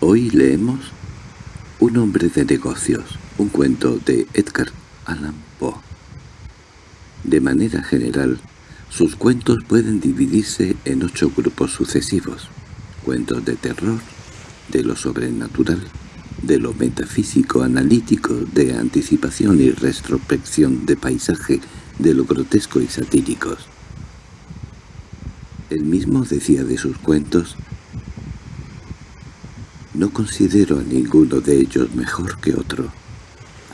Hoy leemos Un hombre de negocios, un cuento de Edgar Allan Poe. De manera general, sus cuentos pueden dividirse en ocho grupos sucesivos. Cuentos de terror, de lo sobrenatural, de lo metafísico analítico, de anticipación y retrospección, de paisaje, de lo grotesco y satíricos. Él mismo decía de sus cuentos, «No considero a ninguno de ellos mejor que otro.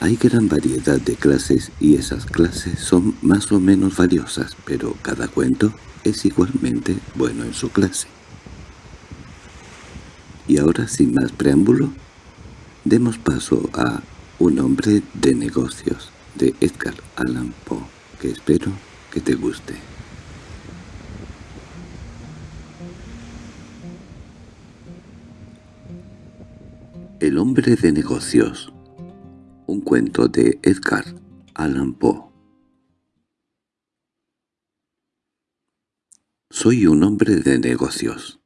Hay gran variedad de clases y esas clases son más o menos valiosas, pero cada cuento es igualmente bueno en su clase». Y ahora, sin más preámbulo, demos paso a Un hombre de negocios, de Edgar Allan Poe, que espero que te guste. El hombre de negocios Un cuento de Edgar Allan Poe Soy un hombre de negocios.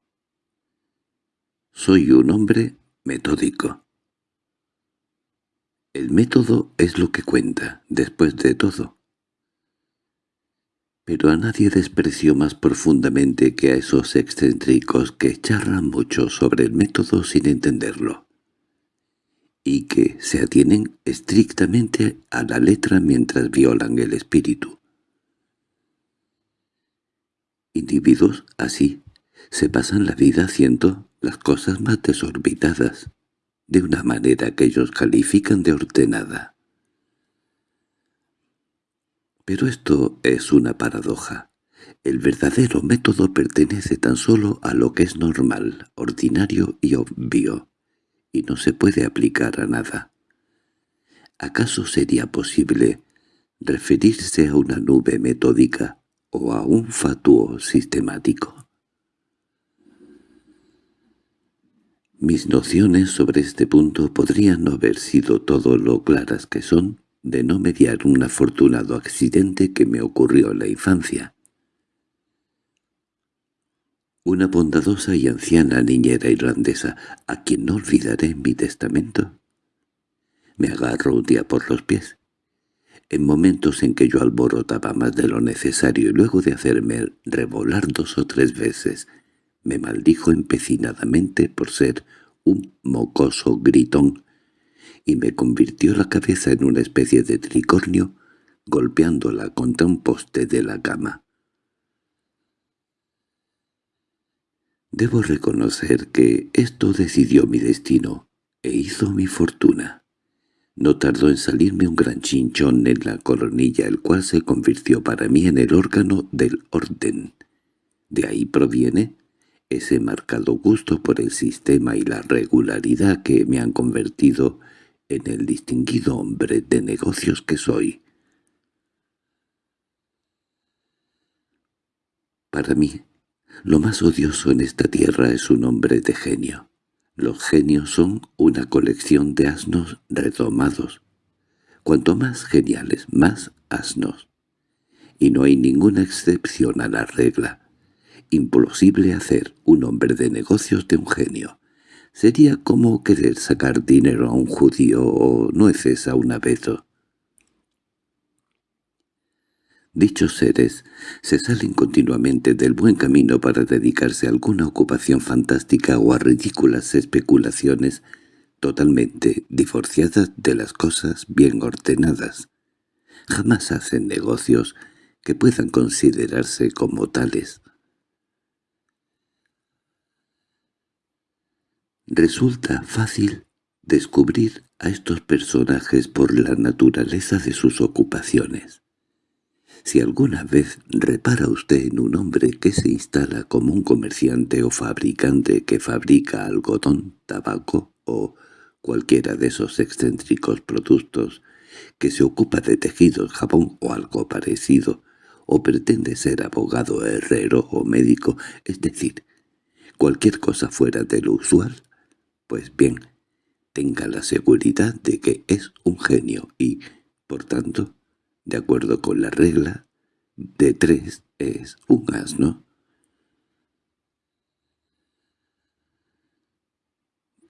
Soy un hombre metódico. El método es lo que cuenta, después de todo. Pero a nadie desprecio más profundamente que a esos excéntricos que charlan mucho sobre el método sin entenderlo y que se atienen estrictamente a la letra mientras violan el espíritu. Individuos así se pasan la vida haciendo las cosas más desorbitadas, de una manera que ellos califican de ordenada. Pero esto es una paradoja. El verdadero método pertenece tan solo a lo que es normal, ordinario y obvio y no se puede aplicar a nada. ¿Acaso sería posible referirse a una nube metódica o a un fatuo sistemático? Mis nociones sobre este punto podrían no haber sido todo lo claras que son de no mediar un afortunado accidente que me ocurrió en la infancia. Una bondadosa y anciana niñera irlandesa, a quien no olvidaré en mi testamento, me agarró un día por los pies. En momentos en que yo alborotaba más de lo necesario y luego de hacerme revolar dos o tres veces, me maldijo empecinadamente por ser un mocoso gritón y me convirtió la cabeza en una especie de tricornio golpeándola contra un poste de la cama. Debo reconocer que esto decidió mi destino e hizo mi fortuna. No tardó en salirme un gran chinchón en la coronilla, el cual se convirtió para mí en el órgano del orden. De ahí proviene ese marcado gusto por el sistema y la regularidad que me han convertido en el distinguido hombre de negocios que soy. Para mí, lo más odioso en esta tierra es un hombre de genio. Los genios son una colección de asnos redomados. Cuanto más geniales, más asnos. Y no hay ninguna excepción a la regla. Imposible hacer un hombre de negocios de un genio. Sería como querer sacar dinero a un judío o nueces a un abeto. Dichos seres se salen continuamente del buen camino para dedicarse a alguna ocupación fantástica o a ridículas especulaciones totalmente divorciadas de las cosas bien ordenadas. Jamás hacen negocios que puedan considerarse como tales. Resulta fácil descubrir a estos personajes por la naturaleza de sus ocupaciones. Si alguna vez repara usted en un hombre que se instala como un comerciante o fabricante que fabrica algodón, tabaco o cualquiera de esos excéntricos productos, que se ocupa de tejidos, jabón o algo parecido, o pretende ser abogado, herrero o médico, es decir, cualquier cosa fuera de lo usual, pues bien, tenga la seguridad de que es un genio y, por tanto, de acuerdo con la regla, de tres es un asno.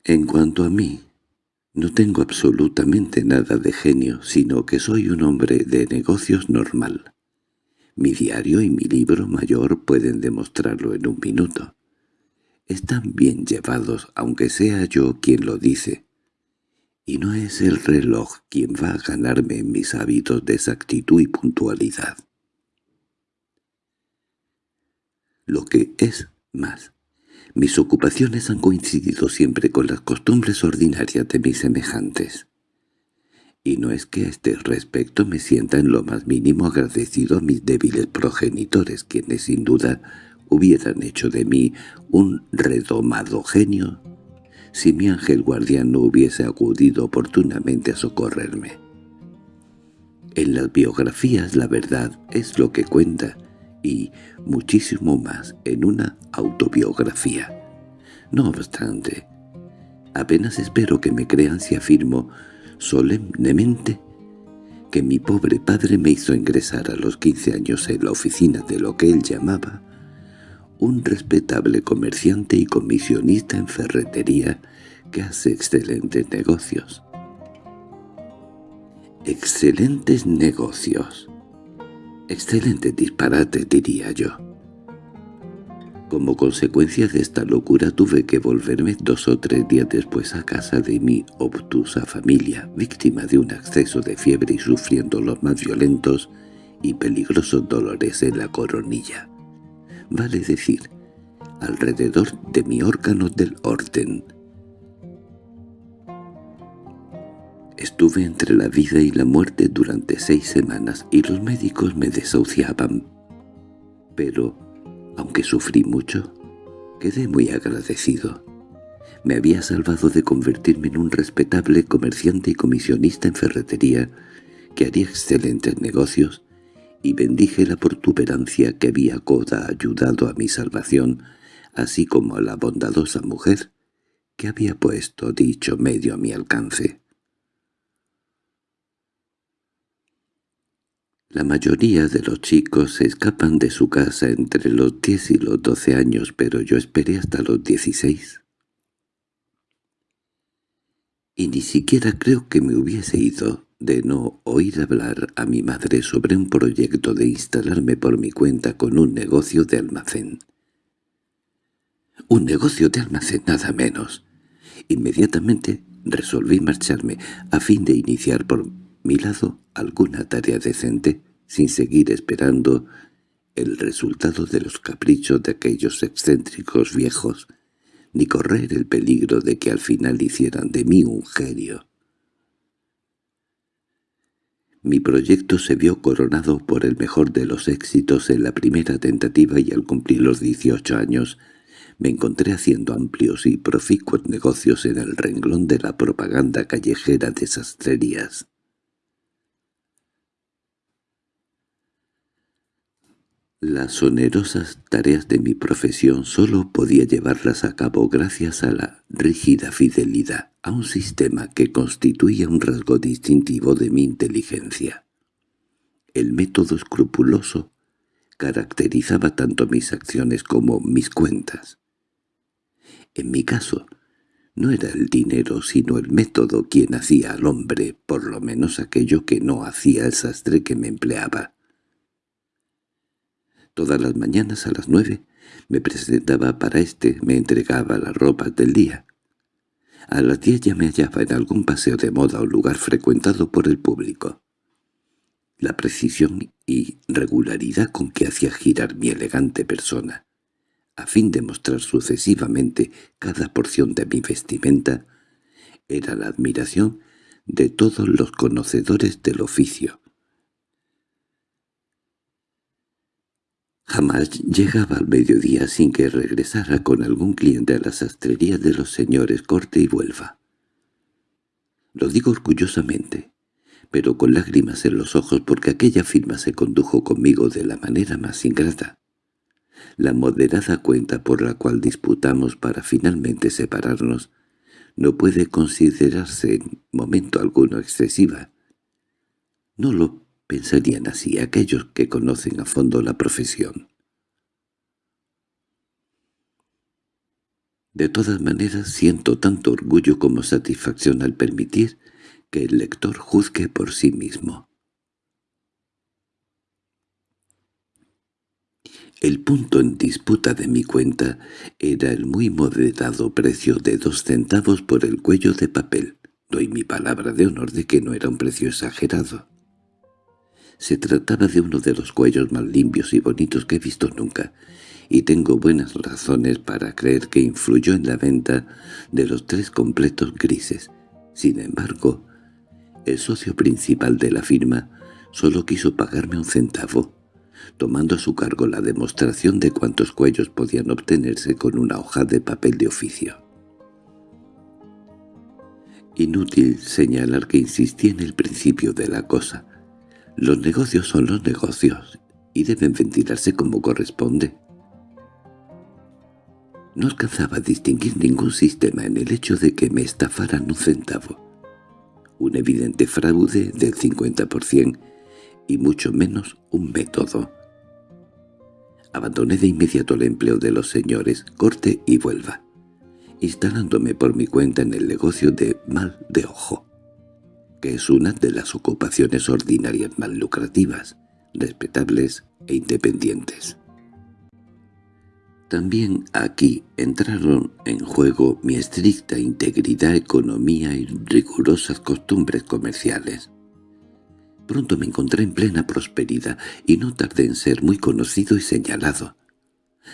En cuanto a mí, no tengo absolutamente nada de genio, sino que soy un hombre de negocios normal. Mi diario y mi libro mayor pueden demostrarlo en un minuto. Están bien llevados, aunque sea yo quien lo dice. Y no es el reloj quien va a ganarme en mis hábitos de exactitud y puntualidad. Lo que es más, mis ocupaciones han coincidido siempre con las costumbres ordinarias de mis semejantes y no es que a este respecto me sienta en lo más mínimo agradecido a mis débiles progenitores, quienes sin duda hubieran hecho de mí un redomado genio si mi ángel guardián no hubiese acudido oportunamente a socorrerme. En las biografías la verdad es lo que cuenta, y muchísimo más en una autobiografía. No obstante, apenas espero que me crean si afirmo solemnemente que mi pobre padre me hizo ingresar a los quince años en la oficina de lo que él llamaba un respetable comerciante y comisionista en ferretería que hace excelentes negocios. Excelentes negocios. Excelente disparate, diría yo. Como consecuencia de esta locura tuve que volverme dos o tres días después a casa de mi obtusa familia, víctima de un acceso de fiebre y sufriendo los más violentos y peligrosos dolores en la coronilla. Vale decir, alrededor de mi órgano del orden. Estuve entre la vida y la muerte durante seis semanas y los médicos me desahuciaban. Pero aunque sufrí mucho, quedé muy agradecido. Me había salvado de convertirme en un respetable comerciante y comisionista en ferretería que haría excelentes negocios y bendije la protuberancia que había coda ayudado a mi salvación, así como a la bondadosa mujer que había puesto dicho medio a mi alcance. La mayoría de los chicos se escapan de su casa entre los diez y los doce años, pero yo esperé hasta los dieciséis. Y ni siquiera creo que me hubiese ido de no oír hablar a mi madre sobre un proyecto de instalarme por mi cuenta con un negocio de almacén. Un negocio de almacén, nada menos. Inmediatamente resolví marcharme a fin de iniciar por mi lado alguna tarea decente, sin seguir esperando el resultado de los caprichos de aquellos excéntricos viejos, ni correr el peligro de que al final hicieran de mí un genio. Mi proyecto se vio coronado por el mejor de los éxitos en la primera tentativa y al cumplir los dieciocho años me encontré haciendo amplios y proficuos negocios en el renglón de la propaganda callejera de sastrerías. Las onerosas tareas de mi profesión solo podía llevarlas a cabo gracias a la rígida fidelidad a un sistema que constituía un rasgo distintivo de mi inteligencia. El método escrupuloso caracterizaba tanto mis acciones como mis cuentas. En mi caso, no era el dinero sino el método quien hacía al hombre, por lo menos aquello que no hacía el sastre que me empleaba. Todas las mañanas a las nueve me presentaba para éste, me entregaba las ropas del día. A las diez ya me hallaba en algún paseo de moda o lugar frecuentado por el público. La precisión y regularidad con que hacía girar mi elegante persona, a fin de mostrar sucesivamente cada porción de mi vestimenta, era la admiración de todos los conocedores del oficio. Jamás llegaba al mediodía sin que regresara con algún cliente a la sastrería de los señores Corte y Vuelva. Lo digo orgullosamente, pero con lágrimas en los ojos porque aquella firma se condujo conmigo de la manera más ingrata. La moderada cuenta por la cual disputamos para finalmente separarnos no puede considerarse en momento alguno excesiva. No lo pensarían así aquellos que conocen a fondo la profesión. De todas maneras siento tanto orgullo como satisfacción al permitir que el lector juzgue por sí mismo. El punto en disputa de mi cuenta era el muy moderado precio de dos centavos por el cuello de papel. Doy mi palabra de honor de que no era un precio exagerado. Se trataba de uno de los cuellos más limpios y bonitos que he visto nunca, y tengo buenas razones para creer que influyó en la venta de los tres completos grises. Sin embargo, el socio principal de la firma solo quiso pagarme un centavo, tomando a su cargo la demostración de cuántos cuellos podían obtenerse con una hoja de papel de oficio. Inútil señalar que insistí en el principio de la cosa. Los negocios son los negocios y deben ventilarse como corresponde. No alcanzaba a distinguir ningún sistema en el hecho de que me estafaran un centavo. Un evidente fraude del 50% y mucho menos un método. Abandoné de inmediato el empleo de los señores, corte y vuelva, instalándome por mi cuenta en el negocio de mal de ojo, que es una de las ocupaciones ordinarias más lucrativas, respetables e independientes. También aquí entraron en juego mi estricta integridad, economía y rigurosas costumbres comerciales. Pronto me encontré en plena prosperidad y no tardé en ser muy conocido y señalado.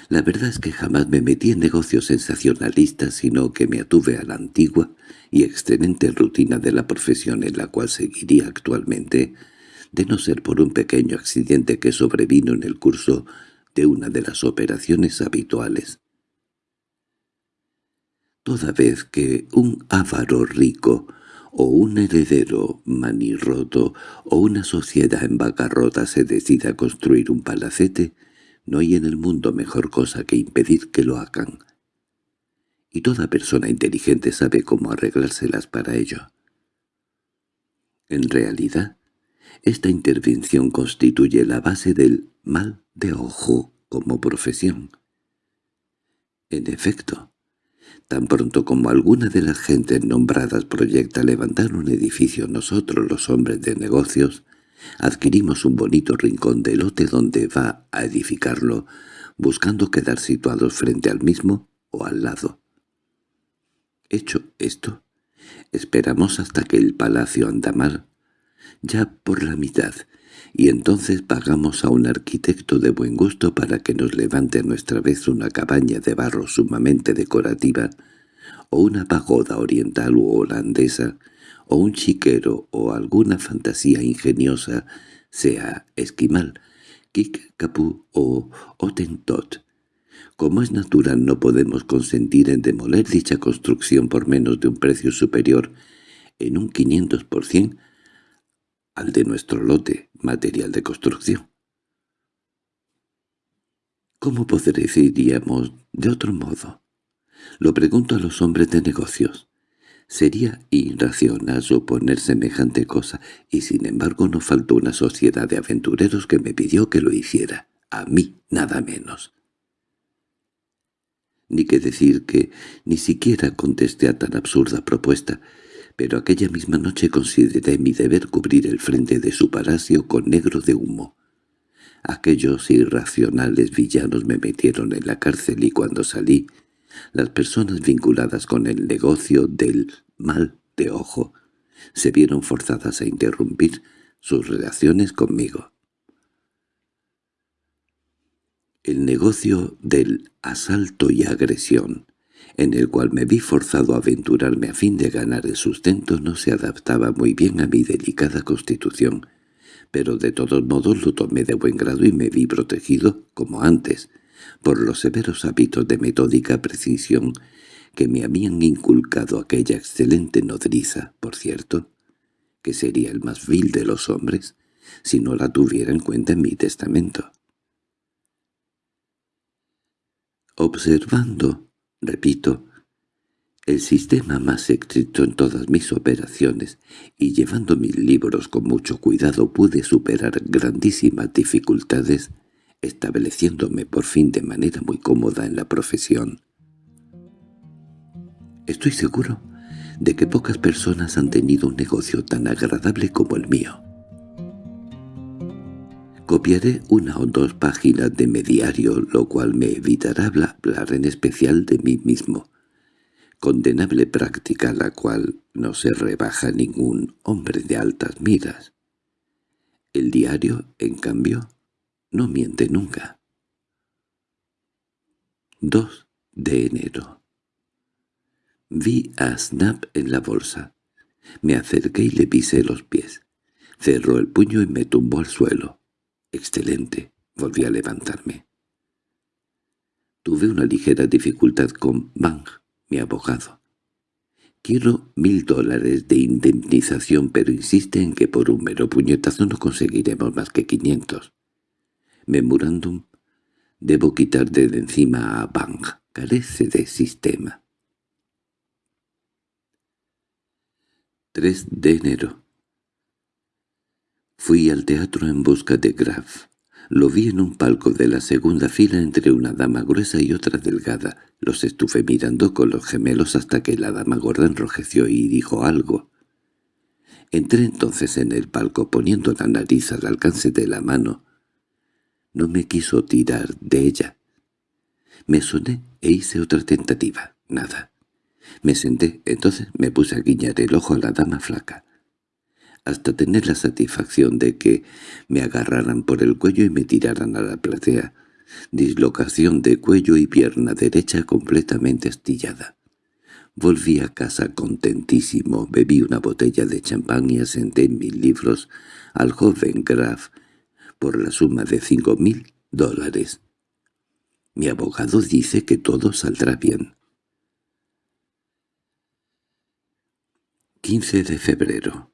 La verdad es que jamás me metí en negocios sensacionalistas, sino que me atuve a la antigua y excelente rutina de la profesión en la cual seguiría actualmente, de no ser por un pequeño accidente que sobrevino en el curso de una de las operaciones habituales. Toda vez que un avaro rico o un heredero manirroto o una sociedad en bancarrota se decida a construir un palacete, no hay en el mundo mejor cosa que impedir que lo hagan. Y toda persona inteligente sabe cómo arreglárselas para ello. En realidad, esta intervención constituye la base del mal de ojo como profesión. En efecto, tan pronto como alguna de las gentes nombradas proyecta levantar un edificio nosotros los hombres de negocios, adquirimos un bonito rincón de lote donde va a edificarlo, buscando quedar situados frente al mismo o al lado. Hecho esto, esperamos hasta que el palacio anda mal, ya por la mitad, y entonces pagamos a un arquitecto de buen gusto para que nos levante a nuestra vez una cabaña de barro sumamente decorativa, o una pagoda oriental u holandesa, o un chiquero o alguna fantasía ingeniosa, sea esquimal, capú o otentot. Como es natural no podemos consentir en demoler dicha construcción por menos de un precio superior en un 500% al de nuestro lote, material de construcción. ¿Cómo podríamos de otro modo? Lo pregunto a los hombres de negocios. Sería irracional suponer semejante cosa, y sin embargo no faltó una sociedad de aventureros que me pidió que lo hiciera, a mí nada menos. Ni que decir que ni siquiera contesté a tan absurda propuesta, pero aquella misma noche consideré mi deber cubrir el frente de su palacio con negro de humo. Aquellos irracionales villanos me metieron en la cárcel y cuando salí, las personas vinculadas con el negocio del mal de ojo se vieron forzadas a interrumpir sus relaciones conmigo. El negocio del asalto y agresión en el cual me vi forzado a aventurarme a fin de ganar el sustento no se adaptaba muy bien a mi delicada constitución, pero de todos modos lo tomé de buen grado y me vi protegido, como antes, por los severos hábitos de metódica precisión que me habían inculcado aquella excelente nodriza, por cierto, que sería el más vil de los hombres si no la tuviera en cuenta en mi testamento. Observando repito, el sistema más estricto en todas mis operaciones, y llevando mis libros con mucho cuidado pude superar grandísimas dificultades, estableciéndome por fin de manera muy cómoda en la profesión. Estoy seguro de que pocas personas han tenido un negocio tan agradable como el mío. Copiaré una o dos páginas de mi diario, lo cual me evitará hablar en especial de mí mismo. Condenable práctica la cual no se rebaja ningún hombre de altas miras. El diario, en cambio, no miente nunca. 2 de enero Vi a Snap en la bolsa. Me acerqué y le pisé los pies. Cerró el puño y me tumbó al suelo. Excelente. Volví a levantarme. Tuve una ligera dificultad con Bang, mi abogado. Quiero mil dólares de indemnización, pero insiste en que por un mero puñetazo no conseguiremos más que quinientos. Memorándum, debo quitar de encima a Bang. Carece de sistema. 3 de enero. Fui al teatro en busca de Graf. Lo vi en un palco de la segunda fila entre una dama gruesa y otra delgada. Los estuve mirando con los gemelos hasta que la dama gorda enrojeció y dijo algo. Entré entonces en el palco poniendo la nariz al alcance de la mano. No me quiso tirar de ella. Me soné e hice otra tentativa. Nada. Me senté, entonces me puse a guiñar el ojo a la dama flaca, hasta tener la satisfacción de que me agarraran por el cuello y me tiraran a la platea, dislocación de cuello y pierna derecha completamente astillada. Volví a casa contentísimo, bebí una botella de champán y asenté en mis libros al joven Graf por la suma de cinco mil dólares. Mi abogado dice que todo saldrá bien. 15 de febrero.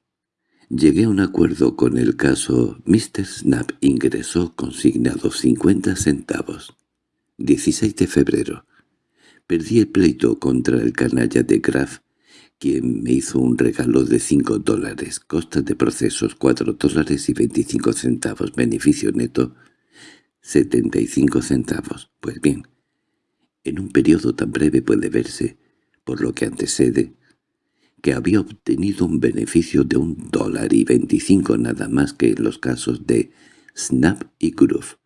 Llegué a un acuerdo con el caso. Mr. Snap ingresó consignado 50 centavos. 16 de febrero. Perdí el pleito contra el canalla de Graf, quien me hizo un regalo de 5 dólares, costas de procesos 4 dólares y 25 centavos, beneficio neto 75 centavos. Pues bien, en un periodo tan breve puede verse, por lo que antecede, que había obtenido un beneficio de un dólar y veinticinco nada más que en los casos de Snap y Groove.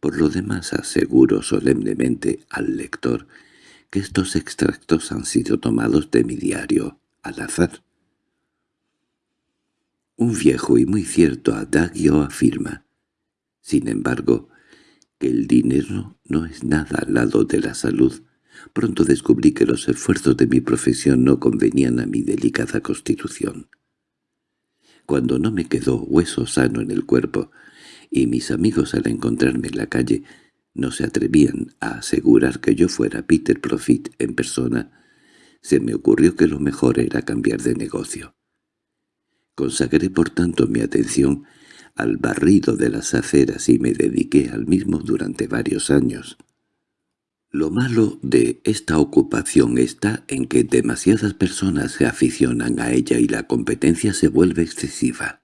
Por lo demás aseguro solemnemente al lector que estos extractos han sido tomados de mi diario al azar. Un viejo y muy cierto adagio afirma, sin embargo, que el dinero no es nada al lado de la salud, Pronto descubrí que los esfuerzos de mi profesión no convenían a mi delicada constitución. Cuando no me quedó hueso sano en el cuerpo, y mis amigos al encontrarme en la calle no se atrevían a asegurar que yo fuera Peter Profit en persona, se me ocurrió que lo mejor era cambiar de negocio. Consagré por tanto mi atención al barrido de las aceras y me dediqué al mismo durante varios años. Lo malo de esta ocupación está en que demasiadas personas se aficionan a ella y la competencia se vuelve excesiva.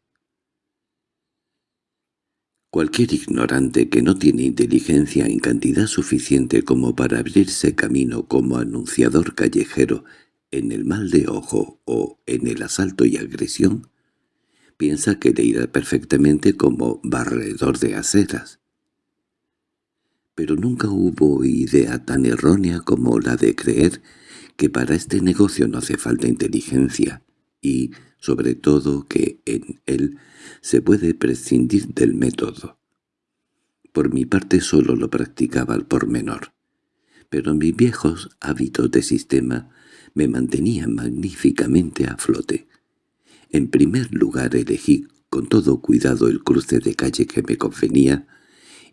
Cualquier ignorante que no tiene inteligencia en cantidad suficiente como para abrirse camino como anunciador callejero en el mal de ojo o en el asalto y agresión, piensa que le irá perfectamente como barredor de aceras pero nunca hubo idea tan errónea como la de creer que para este negocio no hace falta inteligencia y, sobre todo, que en él se puede prescindir del método. Por mi parte solo lo practicaba al pormenor, pero mis viejos hábitos de sistema me mantenían magníficamente a flote. En primer lugar elegí con todo cuidado el cruce de calle que me convenía,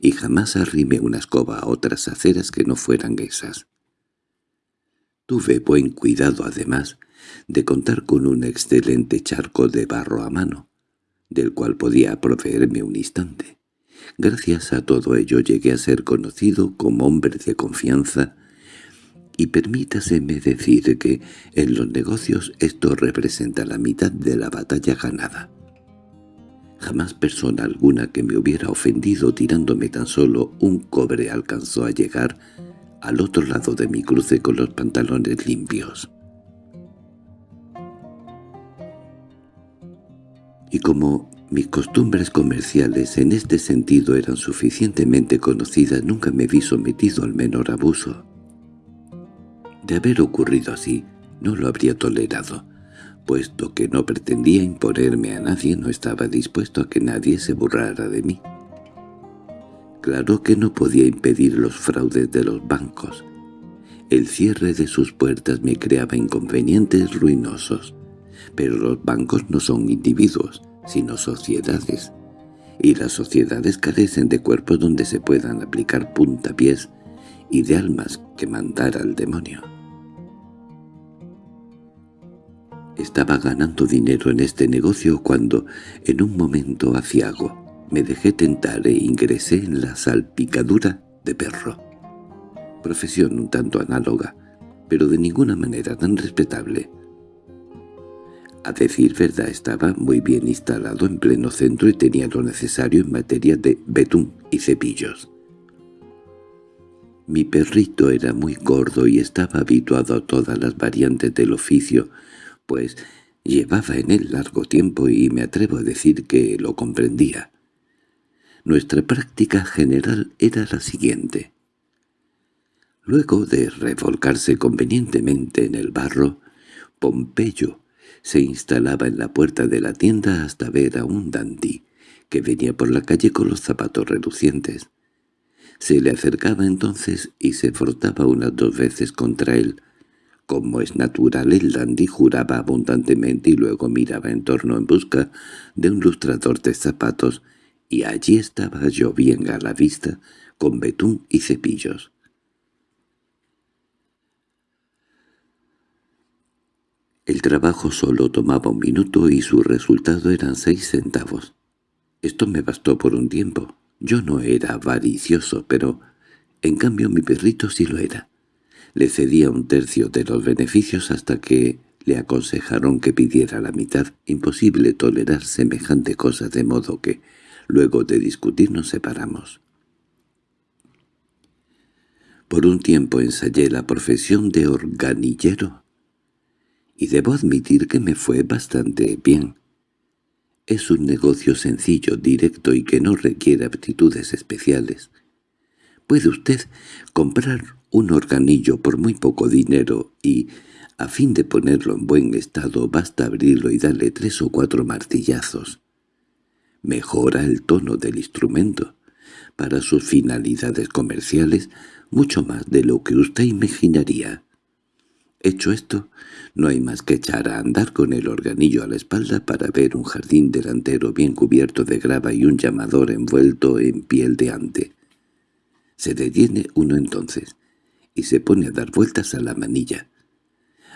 y jamás arrimé una escoba a otras aceras que no fueran esas. Tuve buen cuidado, además, de contar con un excelente charco de barro a mano, del cual podía proveerme un instante. Gracias a todo ello llegué a ser conocido como hombre de confianza, y permítaseme decir que en los negocios esto representa la mitad de la batalla ganada. Jamás persona alguna que me hubiera ofendido tirándome tan solo un cobre alcanzó a llegar al otro lado de mi cruce con los pantalones limpios. Y como mis costumbres comerciales en este sentido eran suficientemente conocidas, nunca me vi sometido al menor abuso. De haber ocurrido así, no lo habría tolerado, puesto que no pretendía imponerme a nadie, no estaba dispuesto a que nadie se burlara de mí. Claro que no podía impedir los fraudes de los bancos. El cierre de sus puertas me creaba inconvenientes ruinosos. Pero los bancos no son individuos, sino sociedades, y las sociedades carecen de cuerpos donde se puedan aplicar puntapiés y de almas que mandar al demonio. Estaba ganando dinero en este negocio cuando, en un momento aciago, me dejé tentar e ingresé en la salpicadura de perro. Profesión un tanto análoga, pero de ninguna manera tan respetable. A decir verdad estaba muy bien instalado en pleno centro y tenía lo necesario en materia de betún y cepillos. Mi perrito era muy gordo y estaba habituado a todas las variantes del oficio, pues llevaba en él largo tiempo y me atrevo a decir que lo comprendía. Nuestra práctica general era la siguiente. Luego de revolcarse convenientemente en el barro, Pompeyo se instalaba en la puerta de la tienda hasta ver a un dandy, que venía por la calle con los zapatos relucientes. Se le acercaba entonces y se frotaba unas dos veces contra él, como es natural, el dandy juraba abundantemente y luego miraba en torno en busca de un lustrador de zapatos, y allí estaba yo bien a la vista, con betún y cepillos. El trabajo solo tomaba un minuto y su resultado eran seis centavos. Esto me bastó por un tiempo. Yo no era avaricioso, pero en cambio mi perrito sí lo era. Le cedía un tercio de los beneficios hasta que le aconsejaron que pidiera la mitad. Imposible tolerar semejante cosa de modo que, luego de discutir, nos separamos. Por un tiempo ensayé la profesión de organillero, y debo admitir que me fue bastante bien. Es un negocio sencillo, directo y que no requiere aptitudes especiales. Puede usted comprar un organillo por muy poco dinero y, a fin de ponerlo en buen estado, basta abrirlo y darle tres o cuatro martillazos. Mejora el tono del instrumento, para sus finalidades comerciales, mucho más de lo que usted imaginaría. Hecho esto, no hay más que echar a andar con el organillo a la espalda para ver un jardín delantero bien cubierto de grava y un llamador envuelto en piel de ante. Se detiene uno entonces, y se pone a dar vueltas a la manilla,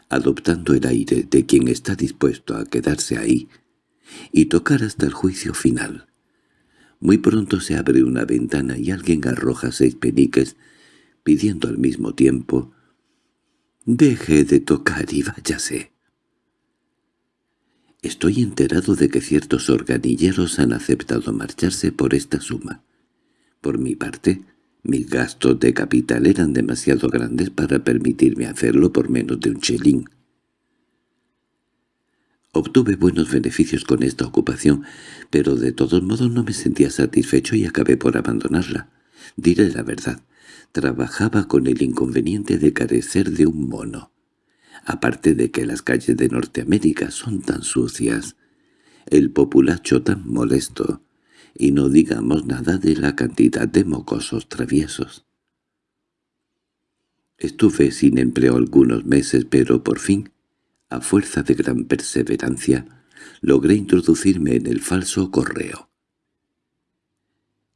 adoptando el aire de quien está dispuesto a quedarse ahí y tocar hasta el juicio final. Muy pronto se abre una ventana y alguien arroja seis peniques, pidiendo al mismo tiempo «Deje de tocar y váyase». Estoy enterado de que ciertos organilleros han aceptado marcharse por esta suma. Por mi parte, mis gastos de capital eran demasiado grandes para permitirme hacerlo por menos de un chelín. Obtuve buenos beneficios con esta ocupación, pero de todos modos no me sentía satisfecho y acabé por abandonarla. Diré la verdad, trabajaba con el inconveniente de carecer de un mono. Aparte de que las calles de Norteamérica son tan sucias, el populacho tan molesto, y no digamos nada de la cantidad de mocosos traviesos. Estuve sin empleo algunos meses, pero por fin, a fuerza de gran perseverancia, logré introducirme en el falso correo.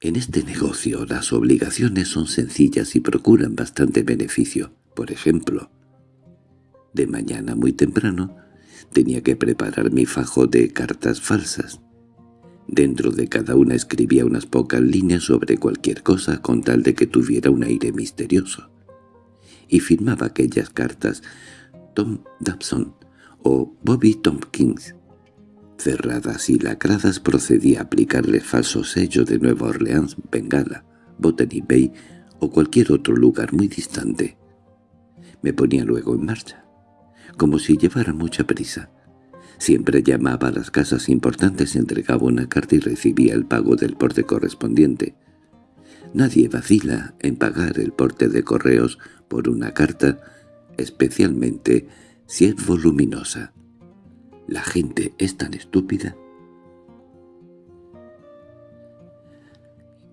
En este negocio las obligaciones son sencillas y procuran bastante beneficio. Por ejemplo, de mañana muy temprano tenía que preparar mi fajo de cartas falsas. Dentro de cada una escribía unas pocas líneas sobre cualquier cosa con tal de que tuviera un aire misterioso. Y firmaba aquellas cartas Tom Dobson o Bobby Tompkins. Cerradas y lacradas procedía a aplicarle falso sello de Nueva Orleans, Bengala, Botany Bay o cualquier otro lugar muy distante. Me ponía luego en marcha, como si llevara mucha prisa Siempre llamaba a las casas importantes, entregaba una carta y recibía el pago del porte correspondiente. Nadie vacila en pagar el porte de correos por una carta, especialmente si es voluminosa. La gente es tan estúpida.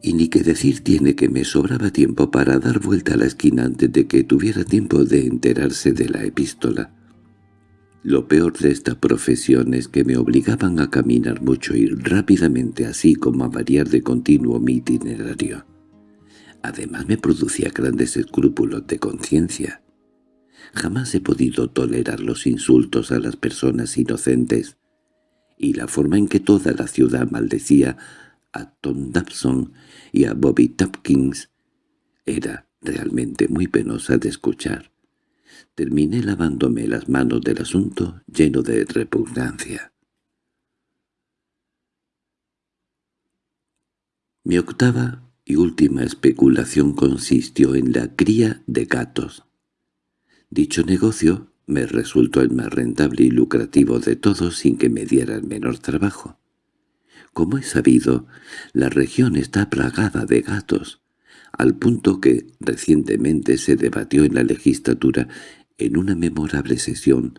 Y ni que decir tiene que me sobraba tiempo para dar vuelta a la esquina antes de que tuviera tiempo de enterarse de la epístola. Lo peor de esta profesión es que me obligaban a caminar mucho y rápidamente así como a variar de continuo mi itinerario. Además me producía grandes escrúpulos de conciencia. Jamás he podido tolerar los insultos a las personas inocentes, y la forma en que toda la ciudad maldecía a Tom Dobson y a Bobby Tompkins era realmente muy penosa de escuchar. Terminé lavándome las manos del asunto lleno de repugnancia. Mi octava y última especulación consistió en la cría de gatos. Dicho negocio me resultó el más rentable y lucrativo de todos sin que me diera el menor trabajo. Como he sabido, la región está plagada de gatos, al punto que recientemente se debatió en la legislatura en una memorable sesión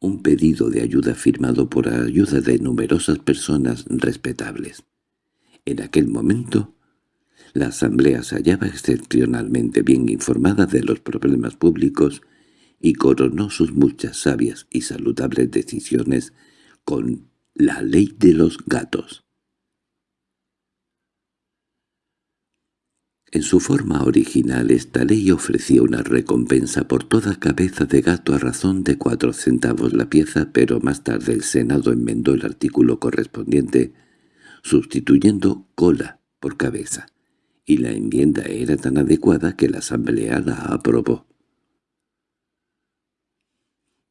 un pedido de ayuda firmado por ayuda de numerosas personas respetables. En aquel momento, la Asamblea se hallaba excepcionalmente bien informada de los problemas públicos y coronó sus muchas sabias y saludables decisiones con la ley de los gatos. En su forma original esta ley ofrecía una recompensa por toda cabeza de gato a razón de cuatro centavos la pieza, pero más tarde el Senado enmendó el artículo correspondiente, sustituyendo cola por cabeza, y la enmienda era tan adecuada que la Asamblea la aprobó.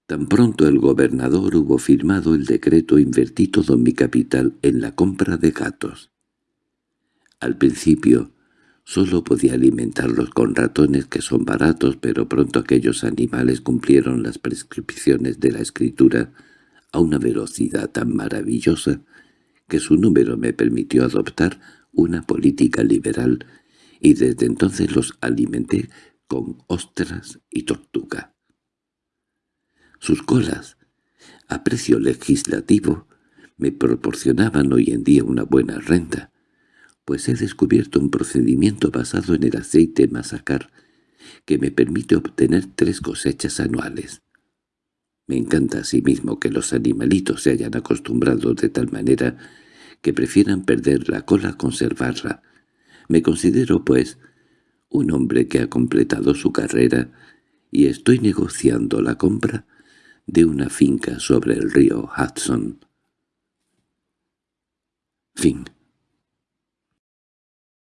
Tan pronto el gobernador hubo firmado el decreto invertí todo mi capital en la compra de gatos. Al principio, Solo podía alimentarlos con ratones que son baratos, pero pronto aquellos animales cumplieron las prescripciones de la escritura a una velocidad tan maravillosa que su número me permitió adoptar una política liberal y desde entonces los alimenté con ostras y tortuga. Sus colas, a precio legislativo, me proporcionaban hoy en día una buena renta, pues he descubierto un procedimiento basado en el aceite masacar que me permite obtener tres cosechas anuales. Me encanta asimismo que los animalitos se hayan acostumbrado de tal manera que prefieran perder la cola a conservarla. Me considero, pues, un hombre que ha completado su carrera y estoy negociando la compra de una finca sobre el río Hudson. Fin